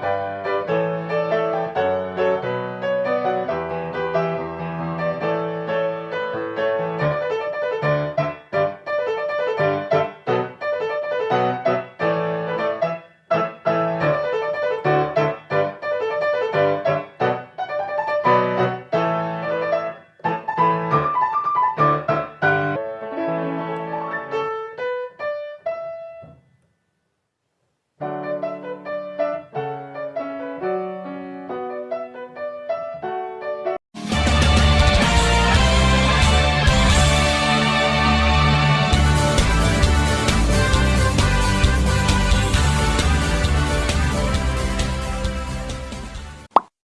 Bye.